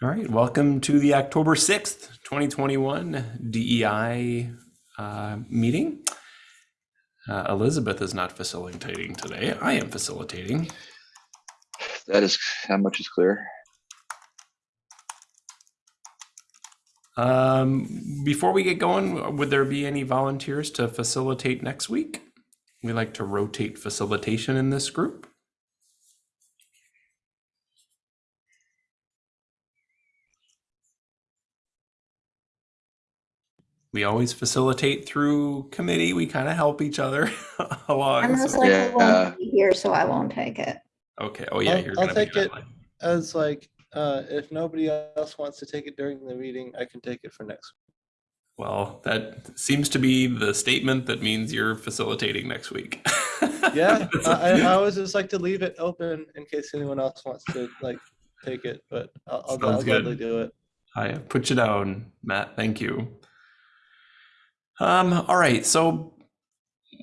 All right, welcome to the October 6th, 2021 DEI uh, meeting. Uh, Elizabeth is not facilitating today. I am facilitating. That is how much is clear. Um, before we get going, would there be any volunteers to facilitate next week? We like to rotate facilitation in this group. We always facilitate through committee. We kind of help each other along. I'm most so- likely Yeah. won't be here, so I won't take it. Okay. Oh yeah, I'll- you're I'll gonna take it. online. As like, uh, if nobody else wants to take it during the meeting, I can take it for next. Week. Well, that seems to be the statement that means you're facilitating next week. Yeah, I, I I always just like to leave it open in case anyone else wants to like take it, but I'll, I'll I'll gladly do it. I have put you down, Matt. Thank you. Um, all right, so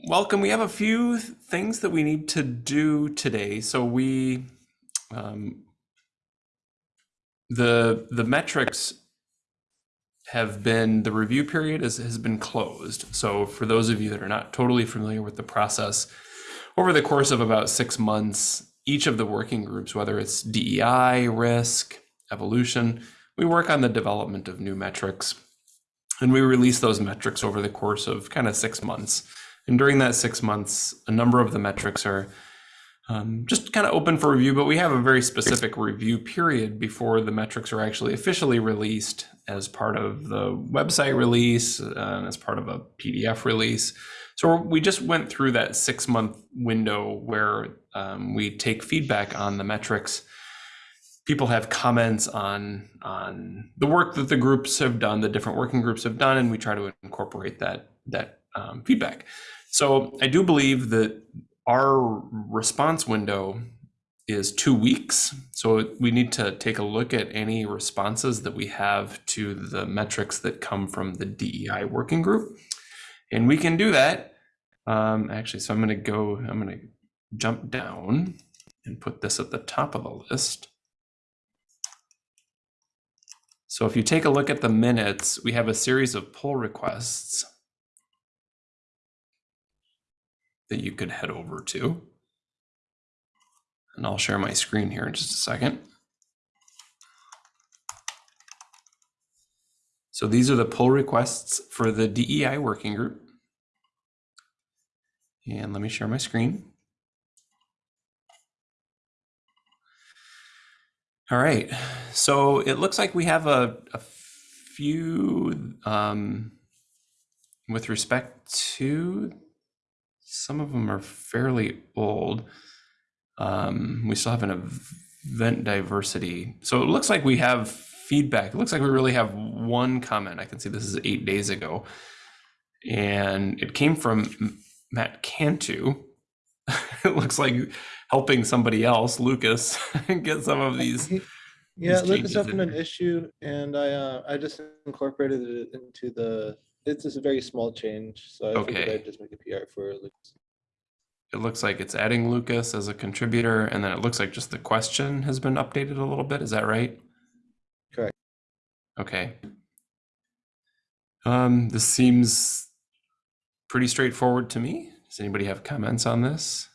welcome. We have a few things that we need to do today. So we um, the the metrics have been the review period has, has been closed. So for those of you that are not totally familiar with the process, over the course of about six months, each of the working groups, whether it's DEI, risk, evolution, we work on the development of new metrics. And we release those metrics over the course of kind of six months. And during that six months, a number of the metrics are um, just kind of open for review, but we have a very specific review period before the metrics are actually officially released as part of the website release uh, as part of a PDF release. So we just went through that six month window where um, we take feedback on the metrics. People have comments on on the work that the groups have done, the different working groups have done, and we try to incorporate that that um, feedback. So I do believe that our response window is two weeks. So we need to take a look at any responses that we have to the metrics that come from the DEI working group. And we can do that. Um, actually, so I'm going to go, I'm going to jump down and put this at the top of the list. So if you take a look at the minutes, we have a series of pull requests that you could head over to. And I'll share my screen here in just a second. So these are the pull requests for the DEI working group. And let me share my screen. All right, so it looks like we have a, a few um, with respect to some of them are fairly old. Um, we still have an event diversity. So it looks like we have feedback. It looks like we really have one comment. I can see this is eight days ago. And it came from Matt Cantu. it looks like helping somebody else, Lucas, get some of these. Yeah, these Lucas opened an issue and I, uh, I just incorporated it into the, it's just a very small change, so I figured I'd just make a PR for Lucas. It looks like it's adding Lucas as a contributor, and then it looks like just the question has been updated a little bit. Is that right? Correct. Okay. Um, this seems pretty straightforward to me. Does anybody have comments on this?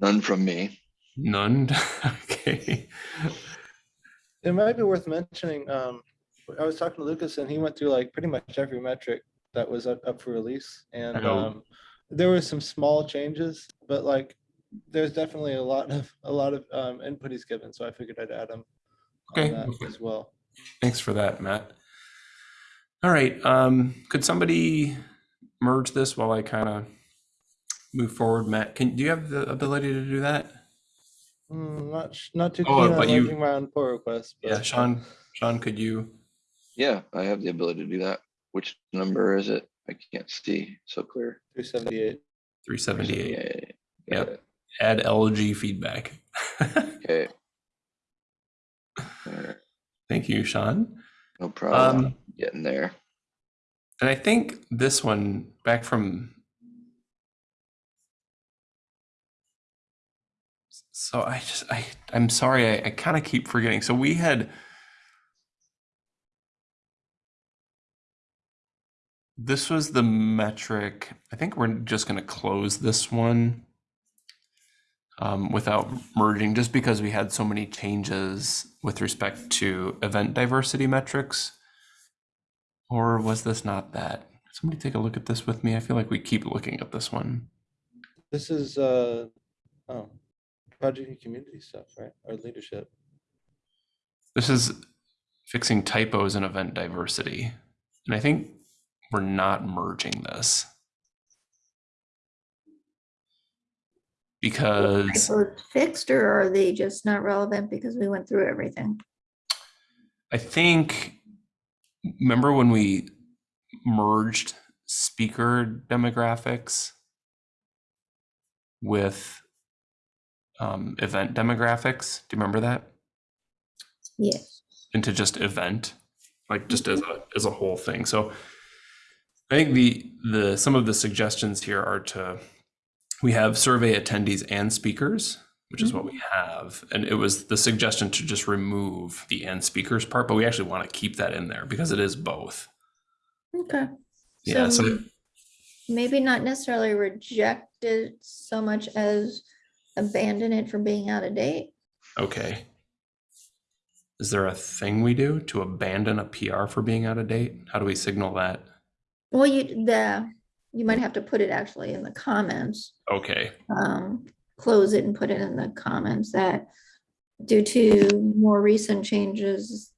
None from me. None? Okay. It might be worth mentioning, um, I was talking to Lucas and he went through like pretty much every metric that was up, up for release. And, um, there were some small changes, but like, there's definitely a lot of, a lot of, um, input he's given, so I figured I'd add him Okay. on that as well. Thanks for that, Matt. All right. Um, could somebody merge this while I kind of move forward? Matt, can do you have the ability to do that? Hmm, not, sh- not too Oh, keen on but you- my own pull requests. Yeah, Sean. Sean, could you? Yeah, I have the ability to do that. Which number is it? I can't see so clear. Three seventy eight. Three seventy eight. Yeah, Yep. Add LG feedback. Okay. Alright, Thank you, Sean. No problem. Um, Getting there. and I think this one back from So I just I I'm sorry I, I kind of keep forgetting. So we had this was the metric. I think we're just going to close this one um, without merging, just because we had so many changes with respect to event diversity metrics. Or was this not that? Somebody take a look at this with me. I feel like we keep looking at this one. This is, uh, oh, project and community stuff, right? Or leadership. This is fixing typos and event diversity. And I think we're not merging this. Because Typos Fixed or are they just not relevant because we went through everything? I think, remember when we merged speaker demographics with um, event demographics? Do you remember that? Yes. into just event, like just as a as a whole thing. So I think the the some of the suggestions here are to we have survey attendees and speakers, which is what we have. And it was the suggestion to just remove the and speakers part, but we actually want to keep that in there because it is both. Okay. Yeah, so So maybe not necessarily rejected so much as abandon it for being out of date. okay. Is there a thing we do to abandon a PR for being out of date? How do we signal that? Well, you, the, you might have to put it actually in the comments. Okay, um, close it and put it in the comments that due to more recent changes,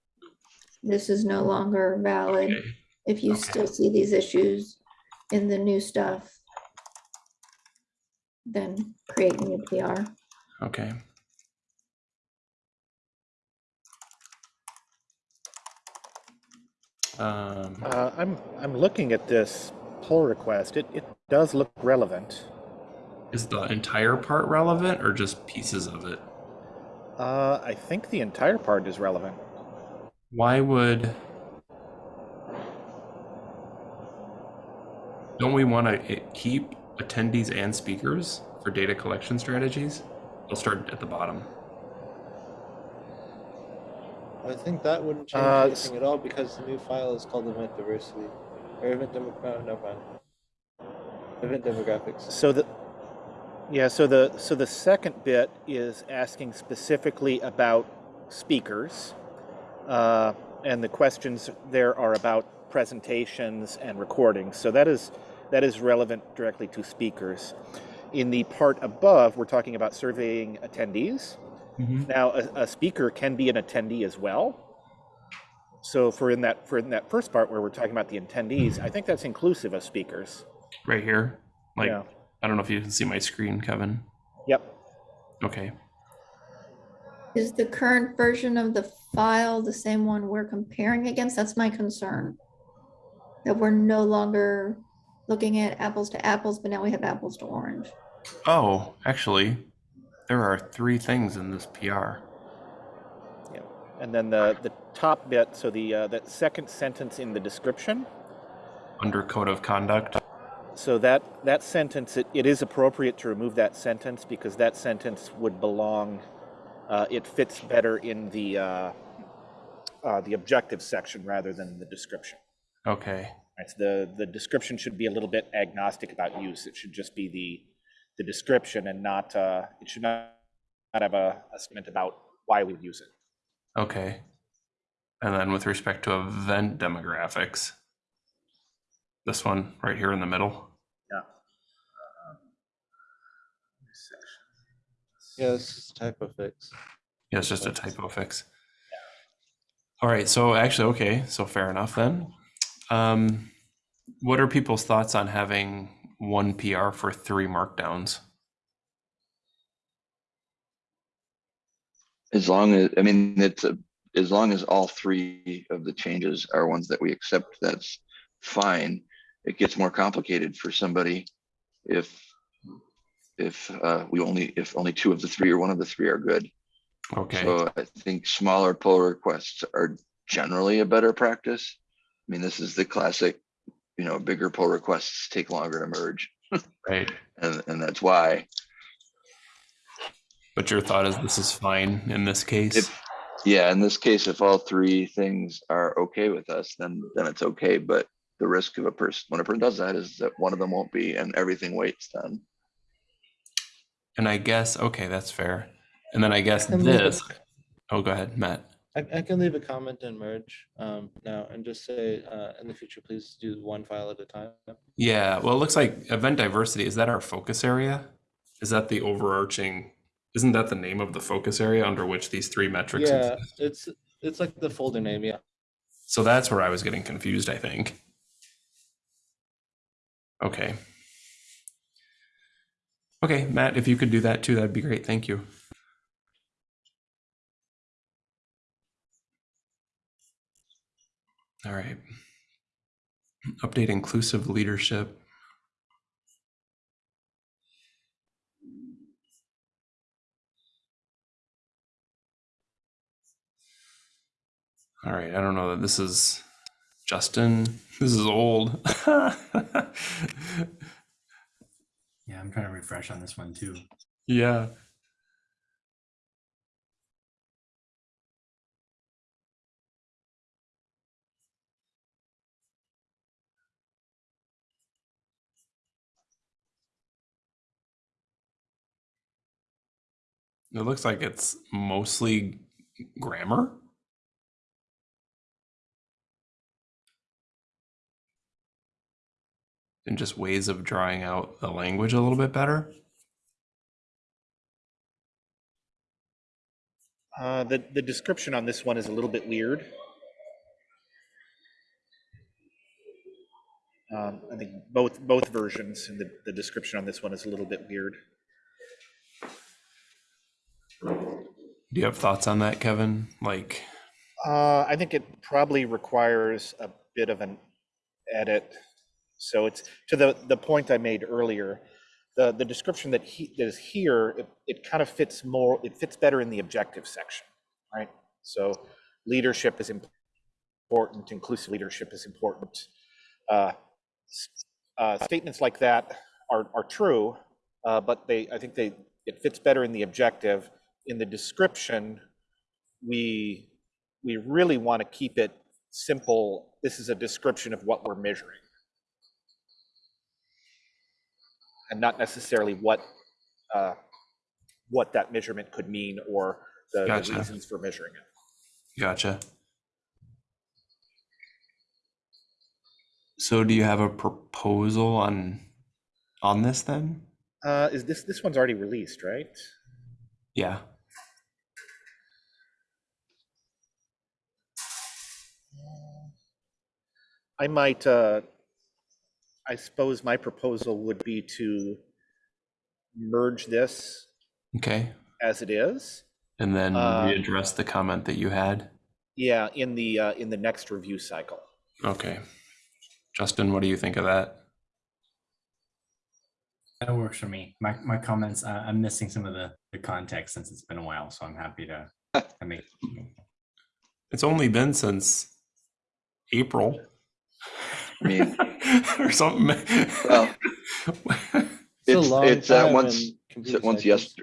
this is no longer valid. okay, If you okay. still see these issues in the new stuff, then create new PR. okay. Um, Uh, I'm, I'm looking at this pull request. It, it does look relevant. Is the entire part relevant or just pieces of it? Uh, I think the entire part is relevant. Why would? Don't we want to keep attendees and speakers for data collection strategies? I'll start at the bottom. I think that wouldn't change Uh, anything at all because the new file is called event diversity. Or event demo, no, never mind. Event demographics. So the, yeah, so the, so the second bit is asking specifically about speakers. Uh, and the questions there are about presentations and recordings. So that is, that is relevant directly to speakers. In the part above, we're talking about surveying attendees. Mm-hmm. Now, a, a speaker can be an attendee as well. So for in that for in that first part where we're talking about the attendees, I think that's inclusive of speakers. Right here, like Yeah. I don't know if you can see my screen, Kevin. Yep. Okay. Is the current version of the file the same one we're comparing against? That's my concern. That we're no longer looking at apples to apples, but now we have apples to orange. Oh, actually, there are three things in this PR. Yep. And then the the top bit, so the uh, that second sentence in the description. under code of conduct. So that that sentence, it, it is appropriate to remove that sentence because that sentence would belong. Uh, it fits better in the uh, uh, the objective section rather than the description. Okay. Right, so the, the description should be a little bit agnostic about use. It should just be the, the description and not, uh, it should not, not have a, a statement about why we use it. Okay. And then with respect to event demographics, this one right here in the middle. Yeah, Yeah, this is typo fix. Yeah, it's just a typo fix. All right, so actually, okay, so fair enough then. Um, what are people's thoughts on having one PR for three markdowns? As long as, I mean, it's a, as long as all three of the changes are ones that we accept, that's fine. It gets more complicated for somebody if, if uh, we only, if only two of the three or one of the three are good. Okay, So I think smaller pull requests are generally a better practice. I mean, this is the classic, you know, bigger pull requests take longer to merge right. and, and that's why. But but your thought is this is fine in this case? If, yeah, in this case, if all three things are okay with us, then, then it's okay, but the risk of a person, when a person does that is that one of them won't be and everything waits then. And I guess, okay, that's fair. And then I guess And this, oh, go ahead, Matt. I, I can leave a comment and merge um, now and just say, uh, in the future, please do one file at a time. Yeah, well, it looks like event diversity, is that our focus area? Is that the overarching, isn't that the name of the focus area under which these three metrics Yeah, exist? it's, it's like the folder name, yeah. So that's where I was getting confused, I think. Okay. Okay, Matt, if you could do that too, that'd be great. Thank you. All right. Update inclusive leadership. All right, I don't know that this is Justin. This is old. Yeah, I'm trying to refresh on this one too. yeah. It looks like it's mostly grammar. And just ways of drawing out the language a little bit better. Uh, the, the description on this one is a little bit weird. Um, I think both, both versions, and the, the description on this one is a little bit weird. Do you have thoughts on that, Kevin? Like, Uh, I think it probably requires a bit of an edit. So it's to the, the point I made earlier, the, the description that he, that is here, it, it kind of fits more, it fits better in the objective section, right? So leadership is important, inclusive leadership is important. Uh, uh, Statements like that are, are true, uh, but they, I think they, it fits better in the objective. In the description, we, we really want to keep it simple. This is a description of what we're measuring. And not necessarily what, uh, what that measurement could mean or the- the reasons for measuring it. gotcha. So do you have a proposal on on this then? Uh, is this, this one's already released, right? Yeah. I might, uh, I suppose my proposal would be to merge this Okay. as it is. And then Uh, readdress the comment that you had. Yeah, in the, uh, in the next review cycle. Okay. Justin, what do you think of that? That works for me. My, my comments, uh, I'm missing some of the, the context since it's been a while, so I'm happy to, to make. It's only been since April. I mean, or something. Well, It's a It's- long it's, uh, once- once cycles. yes,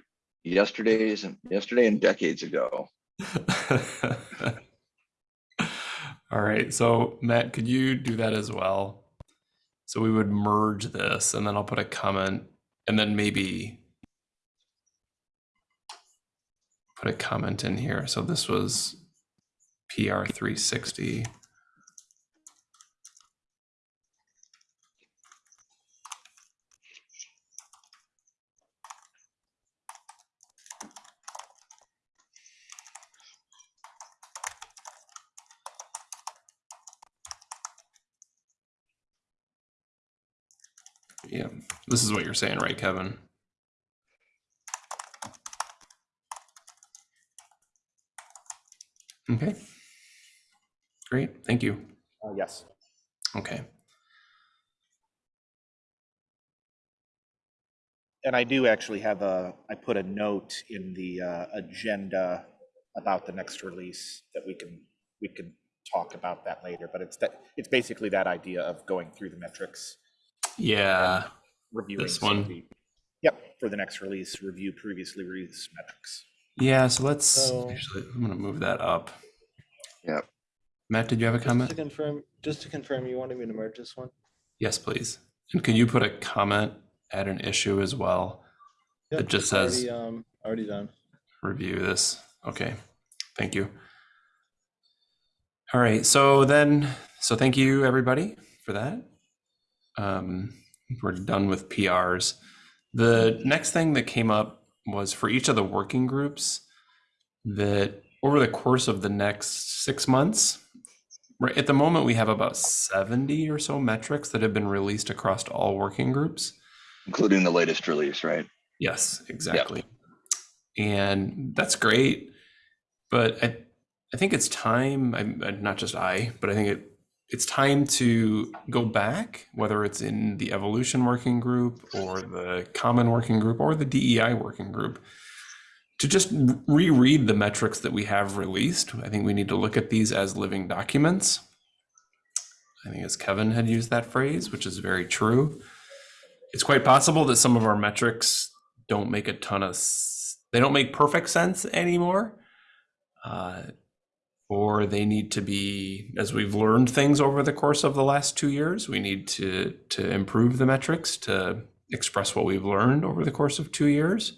yesterday's and yesterday and decades ago. All right, so Matt, could you do that as well? So we would merge this and then I'll put a comment and then maybe put a comment in here. So this was PR 360. Yeah, this is what you're saying, right, Kevin? Okay. Great, thank you. Uh, Yes. Okay. And I do actually have a, I put a note in the uh, agenda about the next release that we can, we can talk about that later, but it's that, it's basically that idea of going through the metrics, Yeah, reviewing. This one? the- Yep, for the next release, review previously released metrics. Yeah, so let's, So- actually, I'm gonna move that up. Yep. Matt, did you have a Just to comment? confirm, just to confirm, you wanted me to merge this one? Yes, please. And can you put a comment at an issue as well? Yep, It just already, says Um, already done. review this. Okay, thank you. All right, so then, so thank you, everybody, for that. Um, we're done with PRs. The next thing that came up was for each of the working groups that over the course of the next six months, right at the moment, we have about 70 or so metrics that have been released across all working groups. Including the latest release, right? Yes, exactly. And that's great. But I, I think it's time, I'm uh, not just I, but I think it, it's time to go back, whether it's in the evolution working group or the common working group or the DEI working group, to just reread the metrics that we have released. I think we need to look at these as living documents. I think as Kevin had used that phrase, which is very true. It's quite possible that some of our metrics don't make a ton of, they don't make perfect sense anymore uh, or they need to be as we've learned things over the course of the last two years we need to to improve the metrics to express what we've learned over the course of two years.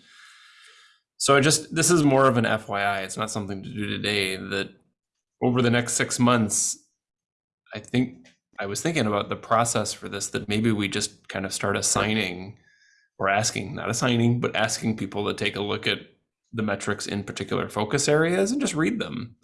So i just this is more of an fyi it's not something to do today that over the next six months i think i was thinking about the process for this that maybe we just kind of start assigning or asking, not assigning, but asking people to take a look at the metrics in particular focus areas and just read them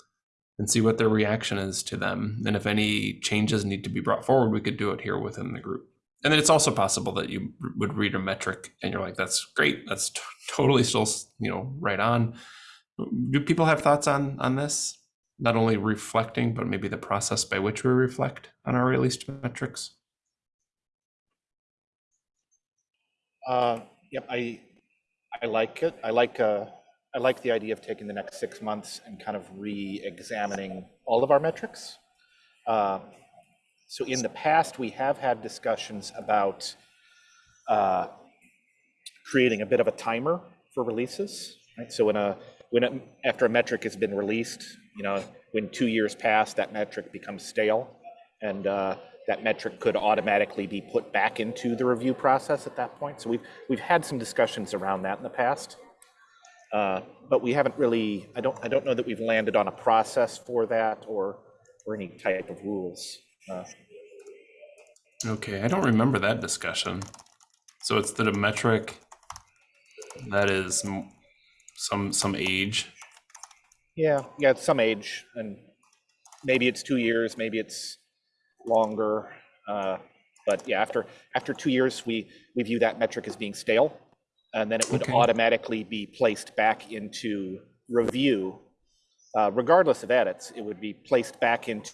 and see what their reaction is to them. And if any changes need to be brought forward, we could do it here within the group. And then it's also possible that you would read a metric and you're like, that's great. That's totally still, you know, right on. Do people have thoughts on on this? Not only reflecting, but maybe the process by which we reflect on our released metrics. Uh, Yep, I, I like it. I like, uh, I like the idea of taking the next six months and kind of re-examining all of our metrics. Uh, So in the past, we have had discussions about uh, creating a bit of a timer for releases, right? So when a, when, a- after a metric has been released, you know, when two years pass, that metric becomes stale. And uh, that metric could automatically be put back into the review process at that point. So we've, we've had some discussions around that in the past. Uh, But we haven't really, I don't, I don't know that we've landed on a process for that or, or any type of rules. Uh, Okay, I don't remember that discussion. So it's that a metric that is some some age. Yeah, yeah, it's some age, and maybe it's two years, maybe it's longer. uh, But yeah, after, after two years, we, we view that metric as being stale. And then it would Okay. automatically be placed back into review. Uh, Regardless of edits, it would be placed back into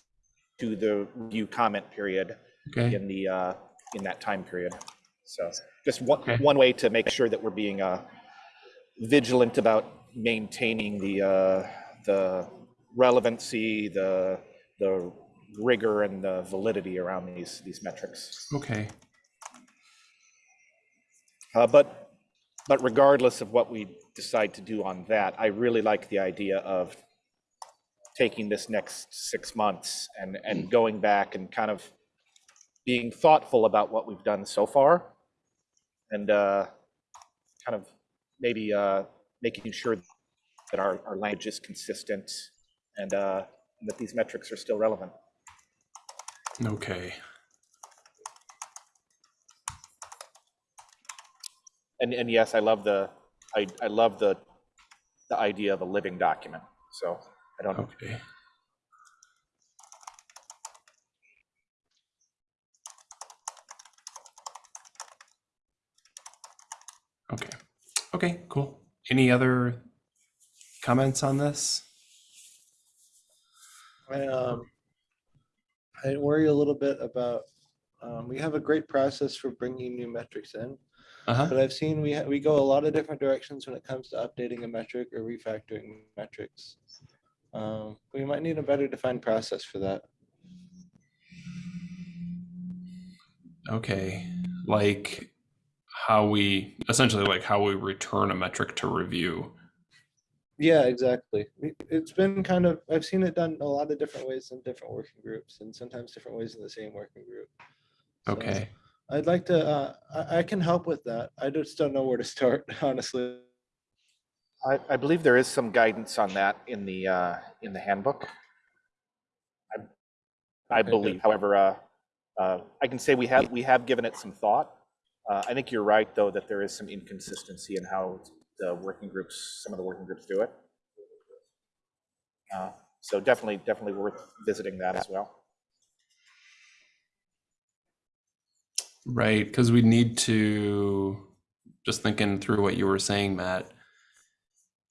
to the review comment period Okay, in the, uh, in that time period. So just one, Okay. one way to make sure that we're being uh, vigilant about maintaining the, uh, the relevancy, the, the rigor and the validity around these, these metrics. okay, Uh, But, but regardless of what we decide to do on that, I really like the idea of taking this next six months and, and going back and kind of being thoughtful about what we've done so far. And uh, kind of maybe uh, making sure that our, our language is consistent and uh, and that these metrics are still relevant. okay. And, and yes, I love the, I, I love the, the idea of a living document. So I don't, Okay. Okay. Okay, cool. Any other comments on this? I, um, I worry a little bit about, um, we have a great process for bringing new metrics in. Uh-huh. But I've seen we, we go a lot of different directions when it comes to updating a metric or refactoring metrics. Um, we might need a better defined process for that. Okay. Like how we essentially like how we return a metric to review. Yeah, exactly. It's been kind of, I've seen it done a lot of different ways in different working groups and sometimes different ways in the same working group. So Okay. I'd like to, uh, I, I can help with that. I just don't know where to start, honestly. I, I believe there is some guidance on that in the, uh, in the handbook. I, I Okay, good. believe, however, uh, uh, I can say we have, we have given it some thought. Uh, I think you're right, though, that there is some inconsistency in how the working groups, some of the working groups do it. Uh, So definitely, definitely worth visiting that as well. Right, because we need to just thinking through what you were saying, Matt.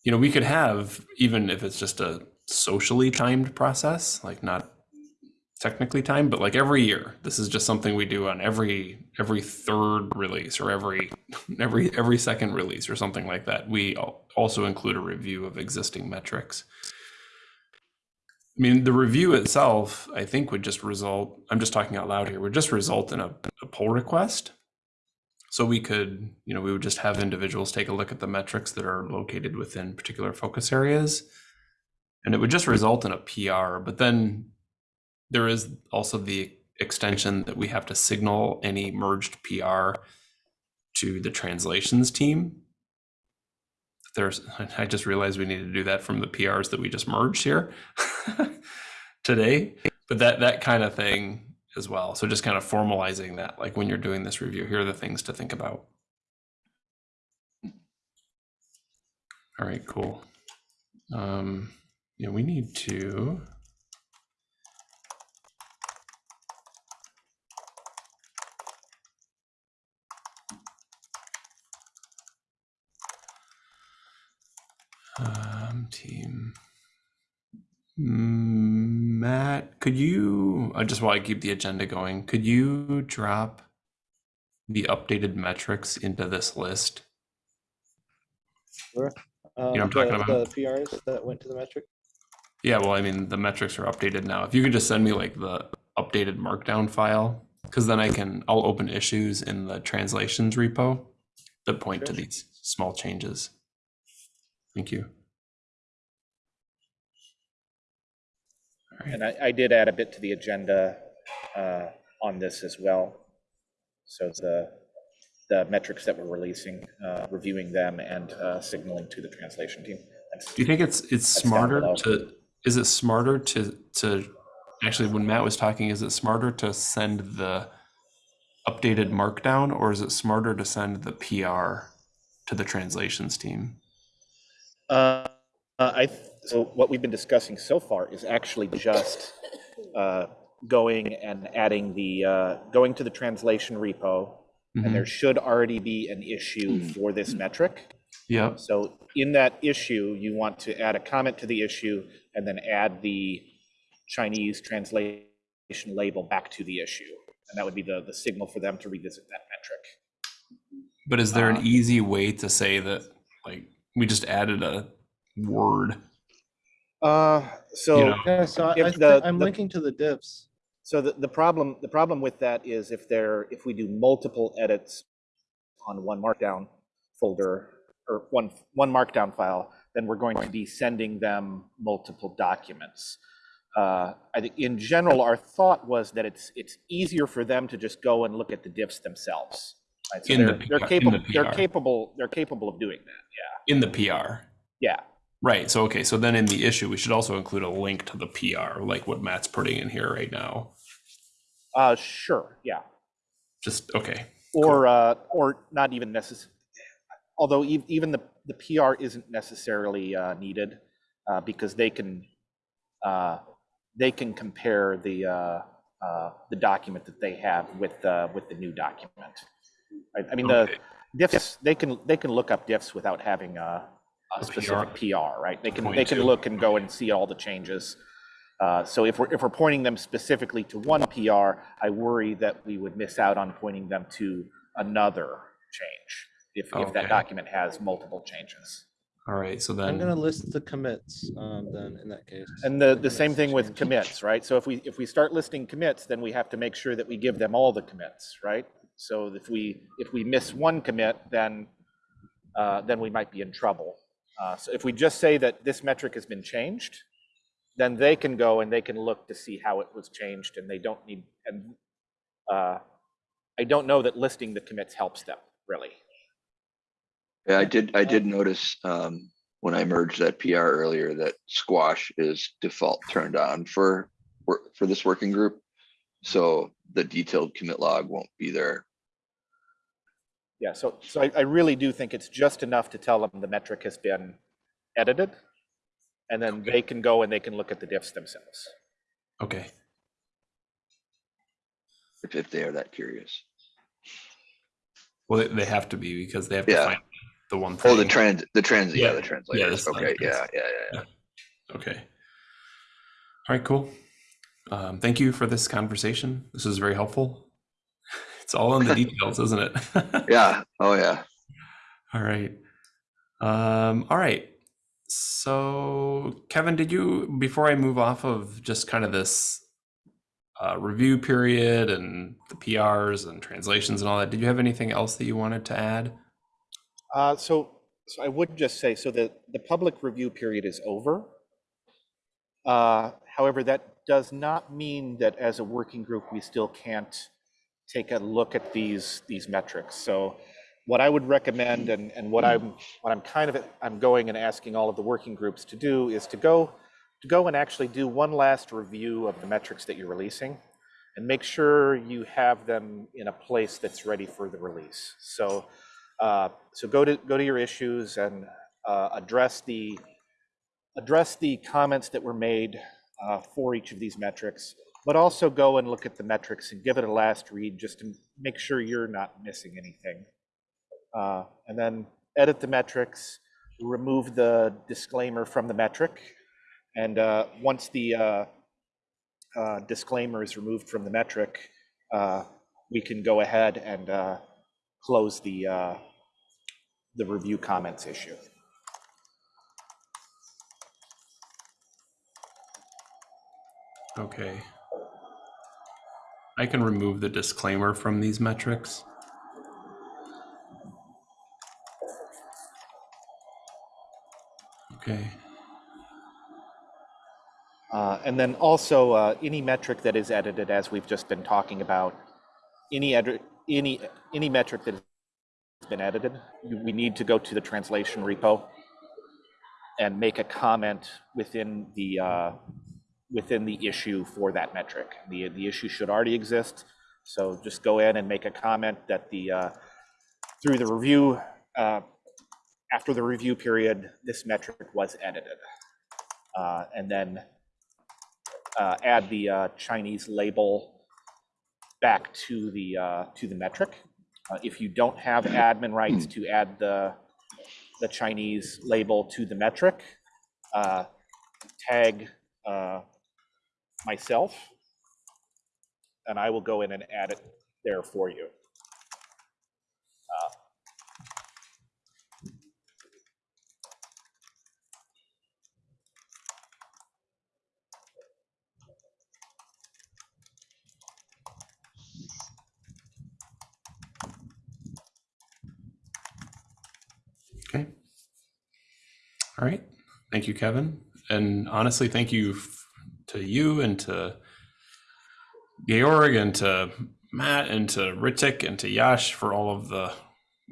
You know, we could have even if it's just a socially timed process, like not technically timed, but like every year. This is just something we do on every every third release or every every every second release or something like that. We also include a review of existing metrics. I mean, the review itself, I think, would just result, I'm just talking out loud here, would just result in a, a pull request. So we could, you know, we would just have individuals take a look at the metrics that are located within particular focus areas. And it would just result in a PR, but then there is also the extension that we have to signal any merged PR to the translations team. There's, I just realized we need to do that from the PRs that we just merged here today, but that, that kind of thing as well. So just kind of formalizing that, like when you're doing this review, here are the things to think about. All right, cool. Um, yeah, we need to. Um, team. Mm, Matt, could you, uh, just while I keep the agenda going, could you drop the updated metrics into this list? Um, I'm talking the- about? The PRs that went to the metric. Yeah, well, I mean, the metrics are updated now. If you could just send me like the updated markdown file, because then I can, I'll open issues in the translations repo that point to these small changes. Thank you. Right. And I, I did add a bit to the agenda uh, on this as well. So the, the metrics that we're releasing, uh, reviewing them and uh, signaling to the translation team. That's- Do you think it's it's smarter to is it smarter to to actually when Matt was talking is it smarter to send the updated markdown or is it smarter to send the PR to the translations team? Uh, uh, I, th- so what we've been discussing so far is actually just uh, going and adding the, uh, going to the translation repo. Mhm. And there should already be an issue for this metric. Yep. So in that issue, you want to add a comment to the issue and then add the Chinese translation label back to the issue. And that would be the, the signal for them to revisit that metric. But is there Uh, an easy way to say that like we just added a word? Uh, so. know, Yeah, so I, I, the, i'm the- linking to the diffs. So the, the problem, the problem with that is if there, if we do multiple edits on one markdown folder or one, one markdown file, then we're going to be sending them multiple documents. Uh, I think in general, our thought was that it's, it's easier for them to just go and look at the diffs themselves. Right? So In the they're, they're PR in capable, the they're capable, they're capable of doing that, Yeah. In the PR. yeah. Right. So okay, so then in the issue we should also include a link to the PR, like what Matt's putting in here right now. uh, sure, yeah. Just okay. Or, uh, or not even necessary, although e- even the, the PR isn't necessarily, uh, needed, uh, because they can, uh, they can compare the, uh, uh, the document that they have with, uh, with the new document. I, I mean, the Okay. diffs, they can, they can look up diffs without having a, A a specific PR, right? They can, Point they can look and go and see all the changes. Uh, So if we're, if we're pointing them specifically to one PR, I worry that we would miss out on pointing them to another change if, if that document has multiple changes. All right. So then I'm gonna list the commits, um, then in that case. And the, the commits same thing with commits, right? So if we, if we start listing commits, then we have to make sure that we give them all the commits, right? So if we, if we miss one commit, then, uh, then we might be in trouble. Uh, So if we just say that this metric has been changed, then they can go and they can look to see how it was changed and they don't need, and uh, I don't know that listing the commits helps them, really. Yeah, I did, I did notice, um, when I merged that PR earlier, that squash is default turned on for, for this working group. So the detailed commit log won't be there. Yeah, so, so I, I really do think it's just enough to tell them the metric has been edited. And then they can go and they can look at the diffs themselves. Okay, If, if they are that curious. well, they- they have to be because they have to Yeah. find the one Oh, the thing. trans, the trans, yeah, Yeah, the translators. the Okay, yeah, sentence. yeah, yeah, yeah. Okay. All right, cool. Um, thank you for this conversation. This was very helpful. It's all in the details, isn't it? Yeah, oh, yeah. All right. Um, all right. So, Kevin, did you, before I move off of just kind of this uh, review period and the PRs and translations and all that, did you have anything else that you wanted to add? Uh, so, so I would just say, so the, the public review period is over. Uh, however, that does not mean that as a working group, we still can't take a look at these, these metrics. So what I would recommend and, and what I'm, what I'm kind of, I'm going and asking all of the working groups to do is to go, to go and actually do one last review of the metrics that you're releasing and make sure you have them in a place that's ready for the release. So, uh, so go to, go to your issues and uh, address the, address the comments that were made uh, for each of these metrics, but also go and look at the metrics and give it a last read just to make sure you're not missing anything. Uh, And then edit the metrics, remove the disclaimer from the metric. And uh, once the uh, uh, disclaimer is removed from the metric, uh, we can go ahead and uh, close the, the review comments issue. Okay. I can remove the disclaimer from these metrics. Okay. Uh, And then also, uh, any metric that is edited, as we've just been talking about, any, any, any metric that has been edited, we need to go to the translation repo and make a comment within the, uh, within the issue for that metric. The, the issue should already exist, so just go in and make a comment that the, uh, through the review, uh, after the review period, this metric was edited. Uh, And then uh, add the uh, Chinese label back to the, uh, to the metric. If you don't have admin rights to add the, the Chinese label to the metric, tag myself, and I will go in and add it there for you. Um, okay. All right. Thank you, Kevin. And honestly, thank you to you and to Georg and to Matt and to Ritik and to Yash for all of the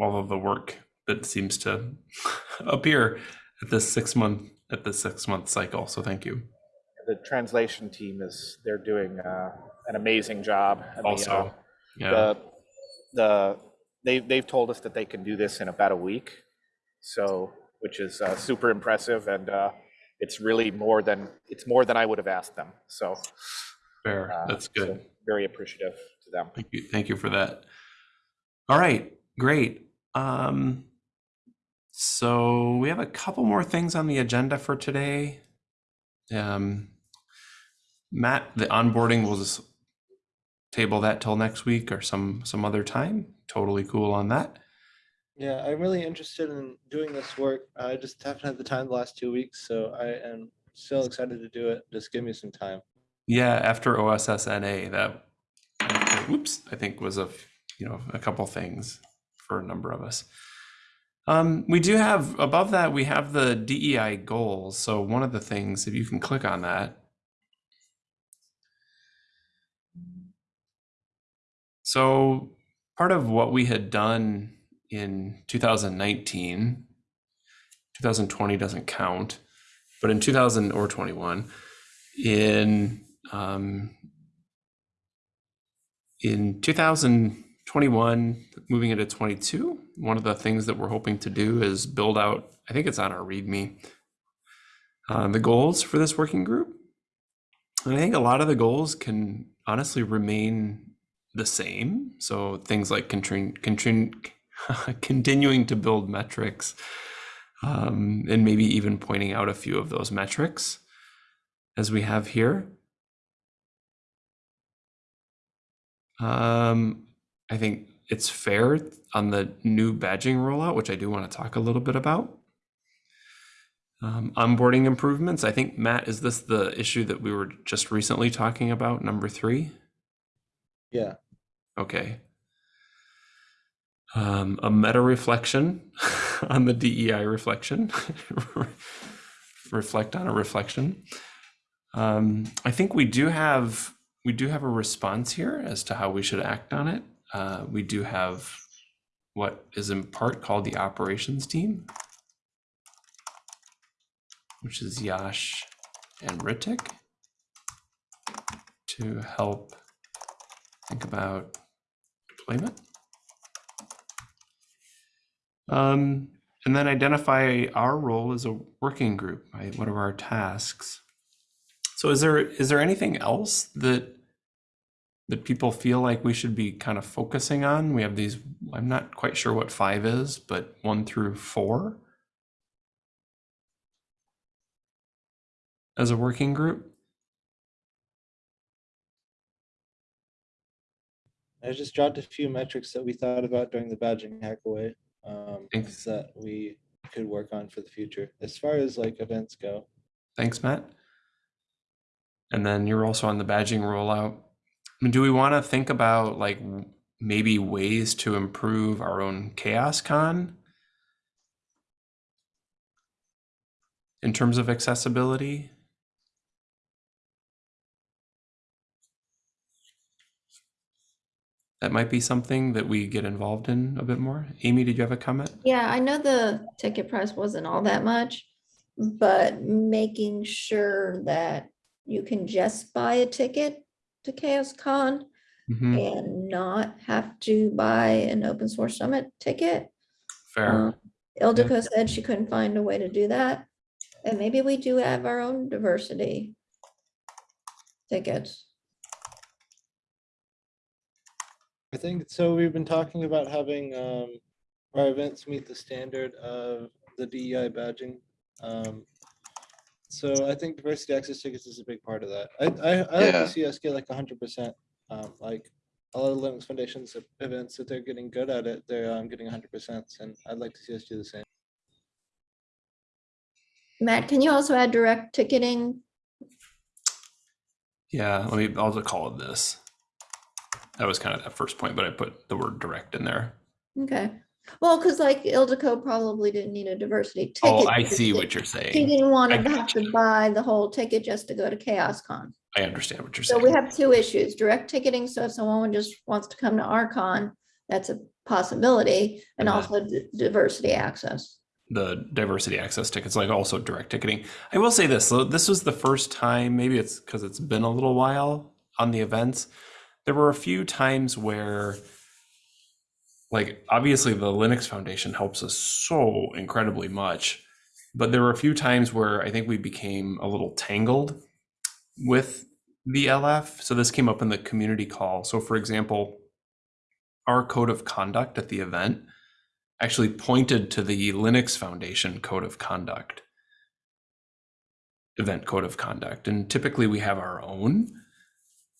all of the work that seems to appear at this six month at this six month cycle. So thank you. The translation team is, they're doing uh, an amazing job. the, uh, Also, yeah. The, the, they, they've told us that they can do this in about a week. So, which is uh, super impressive and uh, it's really more than, it's more than I would have asked them. So. Fair. uh, That's so good. Very appreciative to them. Thank you. Thank you for that. All right, great. Um, so we have a couple more things on the agenda for today. Um, Matt, the onboarding will just table that till next week or some some other time. Totally cool on that. Yeah, I'm really interested in doing this work. I just haven't had the time the last two weeks, so I am still excited to do it. Just give me some time. Yeah, after OSSNA, that whoops, I think was a you know, a couple things for a number of us. Um, we do have above that, we have the DEI goals. So one of the things, if you can click on that. So part of what we had done in 2019, 2020 doesn't count, but in 2000 or 21, in um, in 2021, moving into 22, one of the things that we're hoping to do is build out, I think it's on our README, uh, the goals for this working group. And I think a lot of the goals can honestly remain the same. So things like continu- continu- continuing to build metrics um, and maybe even pointing out a few of those metrics as we have here. Um, I think it's fair on the new badging rollout, which I do want to talk a little bit about. Um, onboarding improvements. I think, Matt, is this the issue that we were just recently talking about, number three? Yeah, Okay. Um, a meta reflection on the DEI reflection. Reflect on a reflection. Um, I think we do have we do have a response here as to how we should act on it. Uh, we do have what is in part called the operations team, which is Yash and Ritik to help think about deployment. Um, and then identify our role as a working group, right? What are our tasks? So is there is there anything else that that people feel like we should be kind of focusing on? We have these, I'm not quite sure what five is, but one through four as a working group. I just dropped a few metrics that we thought about during the badging hackaway. Um, Thanks. that we could work on for the future, as far as like events go. Thanks, Matt. And then you're also on the badging rollout. I mean, do we want to think about like maybe ways to improve our own CHAOSScon in terms of accessibility? That might be something that we get involved in a bit more. Amy, did you have a comment? Yeah, I know the ticket price wasn't all that much, but making sure that you can just buy a ticket to CHAOSScon Mhm, and not have to buy an open source summit ticket. Fair. Um, Ildiko said she couldn't find a way to do that. And maybe we do have our own diversity tickets. I think, so we've been talking about having um, our events meet the standard of the DEI badging. Um, So I think diversity access tickets is a big part of that. I, I, I like to see us get like hundred percent. Um, like a lot of Linux Foundation's events that they're getting good at it, they're um, getting hundred percent, and I'd like to see us do the same. Matt, can you also add direct ticketing? Yeah, let me, I'll just call it this. That was kind of that first point, but I put the word direct in there. Okay, well, because like Ildiko probably didn't need a diversity oh, ticket. Oh, I see what you're She saying. didn't want to have to buy the whole ticket just to go to CHAOSScon. I understand what you're saying. So we have two issues, direct ticketing, so if someone just wants to come to our con, that's a possibility, and also diversity access. The diversity access tickets, like also direct ticketing. I will say this, so this was the first time, maybe it's because it's been a little while on the events. There were a few times where like obviously the Linux Foundation helps us so incredibly much, but there were a few times where I think we became a little tangled with the LF. So this came up in the community call. So for example, our code of conduct at the event actually pointed to the Linux Foundation code of conduct, event code of conduct. And typically we have our own.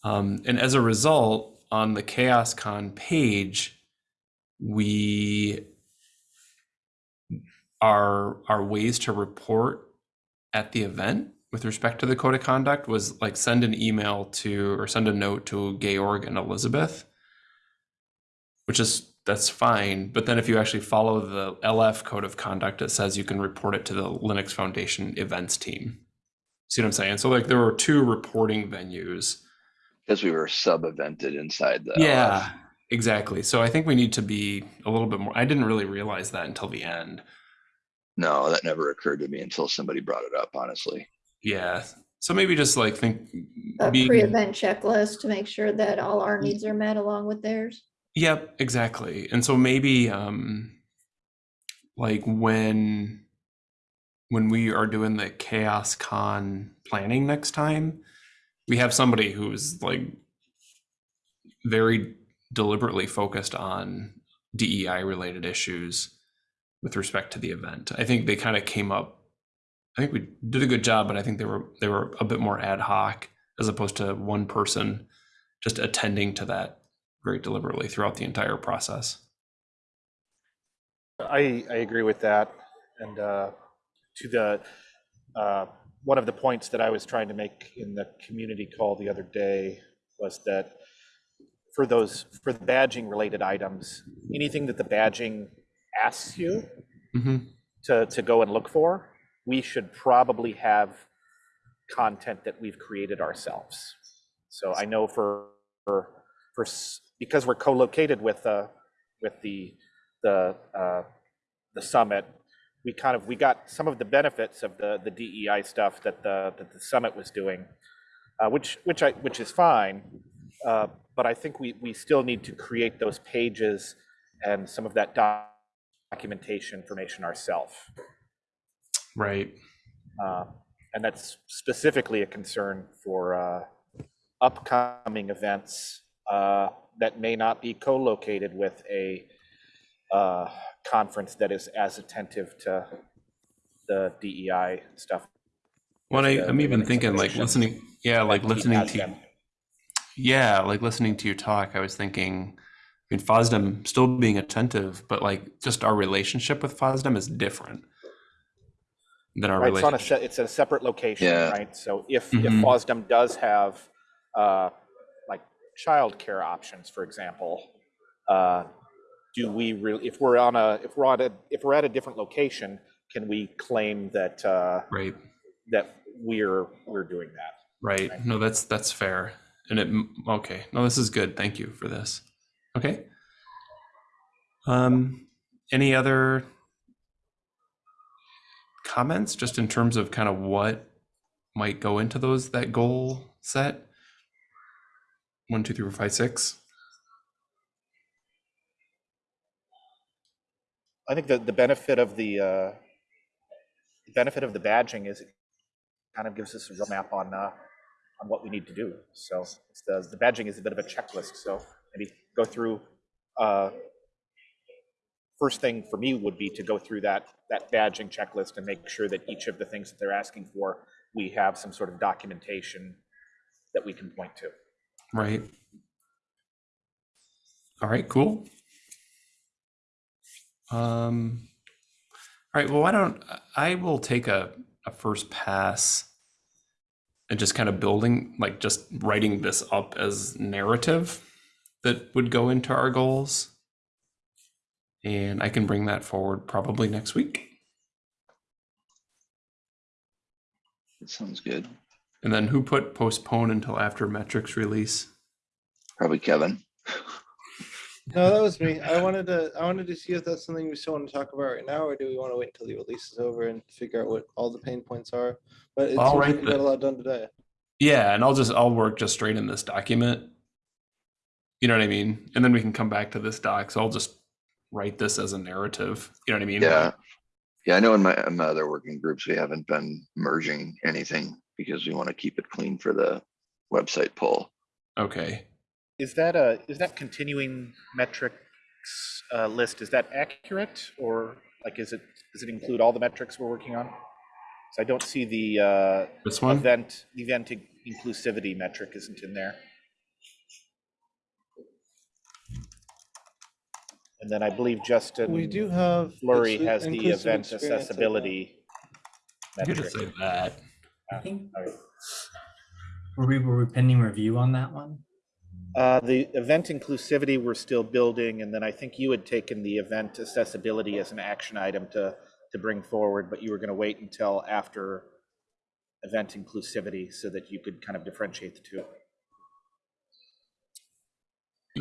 Um, and as a result, on the CHAOSScon page, we our our ways to report at the event with respect to the code of conduct was like send an email to or send a note to Georg and Elizabeth which is that's fine. But then if you actually follow the LF code of conduct, it says you can report it to the Linux Foundation events team. See what I'm saying? So like there were two reporting venues. Because we were sub-evented inside the. Yeah, exactly. So I think we need to be a little bit more. I didn't really realize that until the end. No, that never occurred to me until somebody brought it up, honestly. Yeah. So maybe just like think A being- pre-event checklist to make sure that all our needs are met along with theirs. Yep, exactly. And so maybe um like when when we are doing the CHAOSScon planning next time, we have somebody who's like very deliberately focused on DEI related issues with respect to the event. I think they kind of came up I think we did a good job, but I think they were they were a bit more ad hoc as opposed to one person just attending to that very deliberately throughout the entire process. I, I agree with that. And uh, to the, uh, one of the points that I was trying to make in the community call the other day was that for those, for the badging related items, anything that the badging asks you hmm to, to go and look for, we should probably have content that we've created ourselves. So I know for, for, for, because we're co-located with, uh, with the, the, uh, the summit, we kind of, we got some of the benefits of the, the DEI stuff that the, that the summit was doing, uh, which, which I, which is fine. Uh, but I think we, we still need to create those pages and some of that doc- documentation information ourselves. Right. Uh, And that's specifically a concern for uh, upcoming events uh, that may not be co-located with a uh, conference that is as attentive to the DEI stuff. Well, I, I'm even thinking like listening. Yeah, like listening to. them. Yeah, like listening to your talk. I was thinking. I mean, FOSDEM still being attentive, but like just our relationship with FOSDEM is different than our Right, it's on a, it's a separate location, Yeah. right? So if, if Mhm. FOSDEM does have, uh, like, childcare options, for example, uh, do we really, if we're on a, if we're on a, if we're at a different location, can we claim that, uh, Right. that we're, we're doing that? Right. No, that's that's fair. And it okay. No, this is good. Thank you for this. Okay. Um any other comments just in terms of kind of what might go into those that goal set? One, two, three, four, five, six. I think that the benefit of the, uh, the benefit of the badging is it kind of gives us a roadmap on, uh, on what we need to do. So the, the badging is a bit of a checklist, so maybe go through, uh, first thing for me would be to go through that, that badging checklist and make sure that each of the things that they're asking for, we have some sort of documentation that we can point to. Right. All right, cool. Um, all right, well, why don't, I will take a, a first pass and just kind of building, like just writing this up as narrative that would go into our goals. And I can bring that forward probably next week. That sounds good. And then who put postpone until after metrics release? Probably Kevin. No, that was me. I wanted to, I wanted to see if that's something we still want to talk about right now, or do we want to wait until the release is over and figure out what all the pain points are? But it I'll seems write like we got a lot done today. Yeah, and I'll just I'll work just straight in this document. You know what I mean? And then we can come back to this doc. So I'll just write this as a narrative. You know what I mean? Yeah. Yeah, I know in my, in my other working groups, we haven't been merging anything because we want to keep it clean for the website pull. Okay. Is that a, is that continuing metrics uh, list, is that accurate? Or like, is it, does it include all the metrics we're working on? So I don't see the uh, This one? event, event inclusivity metric isn't in there. And then I believe Justin We do have. Flory has the event experience, I think. accessibility I could metric. just say that. I think, Alright. were we, were we pending review on that one? Uh, the event inclusivity, we're still building, and then I think you had taken the event accessibility as an action item to, to bring forward, but you were gonna wait until after event inclusivity so that you could kind of differentiate the two.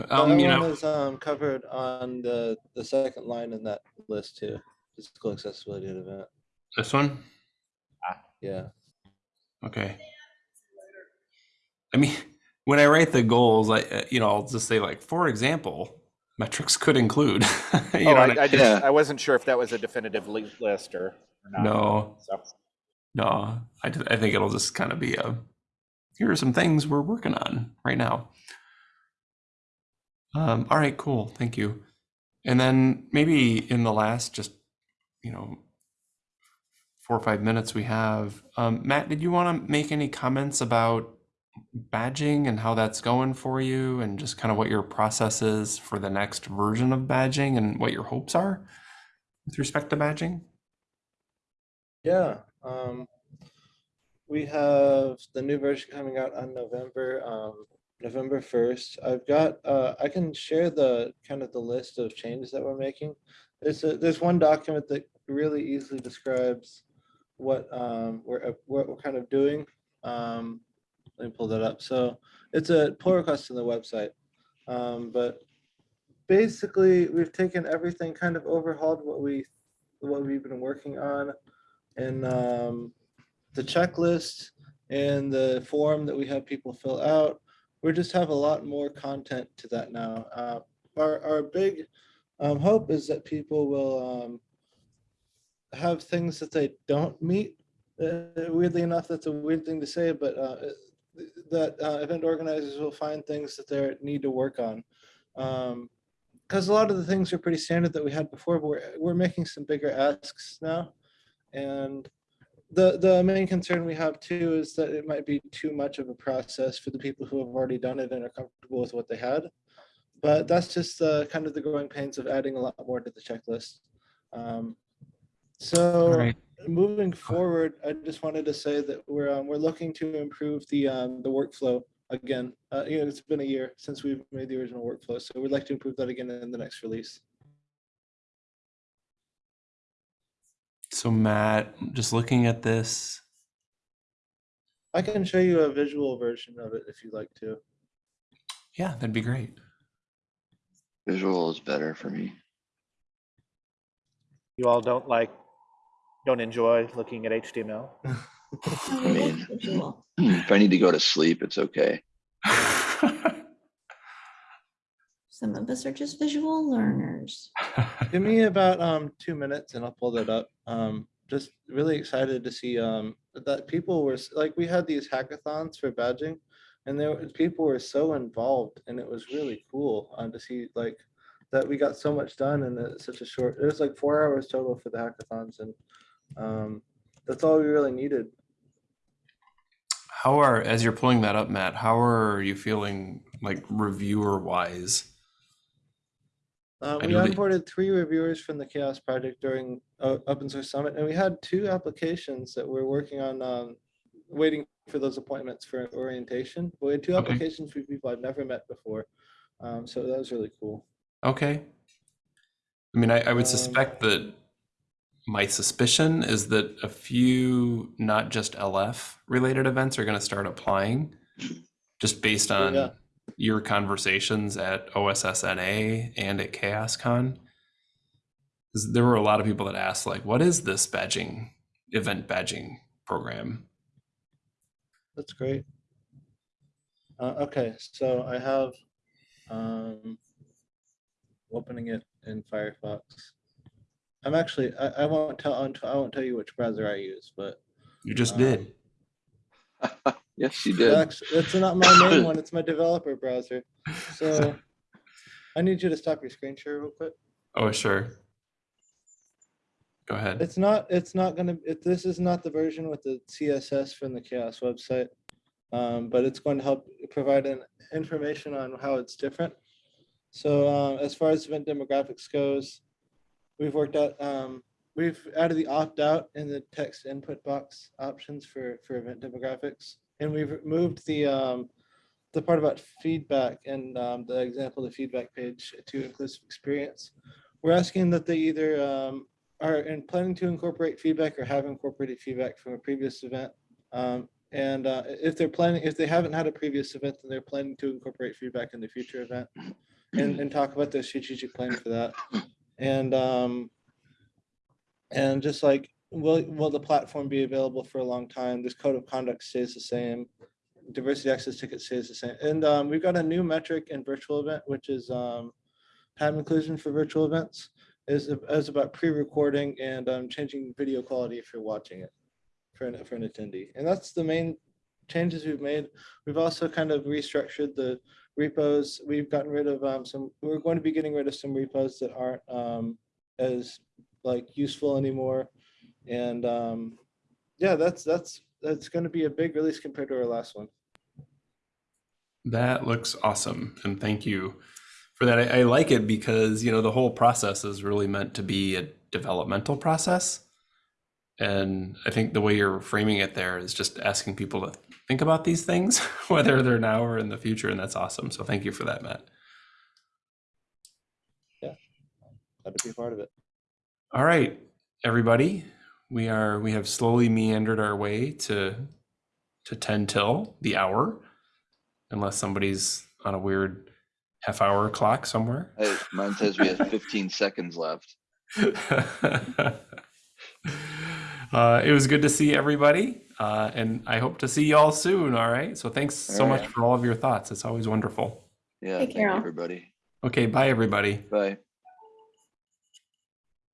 Um, That you one know, is um, covered on the, the second line in that list too. Physical accessibility at event. this one? Yeah. Okay. I mean, when I write the goals, I, uh, you know, I'll just say like, for example, metrics could include. you Oh, know, and I, I just, Yeah. I wasn't sure if that was a definitive list or, or not. no, So, no, I, I think it'll just kind of be a, here are some things we're working on right now. Um, all right, cool. Thank you. And then maybe in the last, just, you know, four or five minutes we have, um, Matt, did you want to make any comments about badging and how that's going for you and just kind of what your process is for the next version of badging and what your hopes are with respect to badging? Yeah, um, we have the new version coming out on November, um, November first. I've got, uh, I can share the kind of the list of changes that we're making. There's a, there's one document that really easily describes what, um, we're, uh, what we're kind of doing. Um, let me pull that up. So it's a pull request on the website. Um, but basically, we've taken everything, kind of overhauled what we, what we've been working on and um, the checklist and the form that we have people fill out. We just have a lot more content to that now. Uh, our, our big um, hope is that people will um, have things that they don't meet. Uh, weirdly enough, that's a weird thing to say, but uh, that uh, event organizers will find things that they need to work on. Because a lot of the things are pretty standard that we had before, but we're, we're making some bigger asks now. And the, the main concern we have too is that it might be too much of a process for the people who have already done it and are comfortable with what they had. But that's just uh, kind of the growing pains of adding a lot more to the checklist. Um, so. Moving forward, I just wanted to say that we're, um, we're looking to improve the, um, the workflow again. Uh, you know, it's been a year since we've made the original workflow, so we'd like to improve that again in the next release. So Matt, just looking at this, I can show you a visual version of it if you'd like to. yeah, that'd be great. Visual is better for me. You all don't like, don't enjoy looking at HTML? I like visual. If I need to go to sleep, it's okay. Some of us are just visual learners. Give me about um two minutes and I'll pull that up. Um, just really excited to see um that people were like, we had these hackathons for badging. And there was people were so involved and it was really cool uh, to see like that we got so much done in such a short, it was like four hours total for the hackathons and um that's all we really needed. How are, as you're pulling that up, Matt, how are you feeling like reviewer wise? Uh, we onboarded three reviewers from the CHAOSS Project during uh, Open Source Summit, and we had two applications that we're working on, um, waiting for those appointments for orientation. But we had two Okay. applications for people I've never met before, um, so that was really cool. Okay. I mean, I, I would Um, suspect that my suspicion is that a few, not just LF related events are going to start applying just based on yeah. your conversations at OSSNA and at CHAOSScon. There were a lot of people that asked, like, what is this badging, event badging program? That's great. Uh, okay, so I have um, opening it in Firefox. I'm actually I, I won't tell I won't tell you which browser I use, but You just Um, did. Yes, you did. That's, it's not my main one, it's my developer browser. So I need you to stop your screen share real quick. Oh, sure. Go ahead. It's not, it's not gonna, it, this is not the version with the CSS from the CHAOSS website. Um, but it's going to help provide an information on how it's different. So, um, as far as event demographics goes, we've worked out, um, we've added the opt-out in the text input box options for, for event demographics. And we've removed the, um, the part about feedback and um, the example, the feedback page to inclusive experience. We're asking that they either um, are in planning to incorporate feedback or have incorporated feedback from a previous event. Um, and uh, if they're planning, if they haven't had a previous event, then they're planning to incorporate feedback in the future event and, and talk about their strategic plan for that. And um, and just like, will, will the platform be available for a long time? This code of conduct stays the same. Diversity access ticket stays the same. And um, we've got a new metric in virtual event, which is um, time inclusion for virtual events is, is about pre-recording and um, changing video quality if you're watching it for an, for an attendee. And that's the main changes we've made. We've also kind of restructured the repos. We've gotten rid of um, some, we're going to be getting rid of some repos that aren't um, as like useful anymore. And um, yeah, that's, that's, that's going to be a big release compared to our last one. That looks awesome, and thank you for that. I, I like it because you know the whole process is really meant to be a developmental process, and I think the way you're framing it there is just asking people to think about these things, whether they're now or in the future, and that's awesome. So thank you for that, Matt. Yeah, glad to be a part of it. All right, everybody, we are we have slowly meandered our way to to ten till the hour, unless somebody's on a weird half hour clock somewhere. Hey, mine says we have fifteen seconds left. uh, it was good to see everybody, uh, and I hope to see you all soon. All right. So thanks so All much for all of your thoughts. It's always wonderful. Yeah, Take thank care you, everybody. Okay. Bye, everybody. Bye.